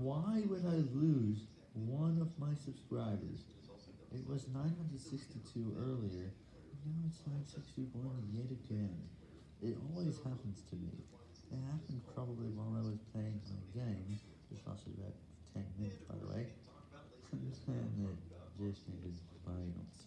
Why would I lose one of my subscribers? It was 962 earlier, now it's 961 yet again. It always happens to me. It happened probably while I was playing my game, which lasted about 10 minutes by the way, and it just ended by not.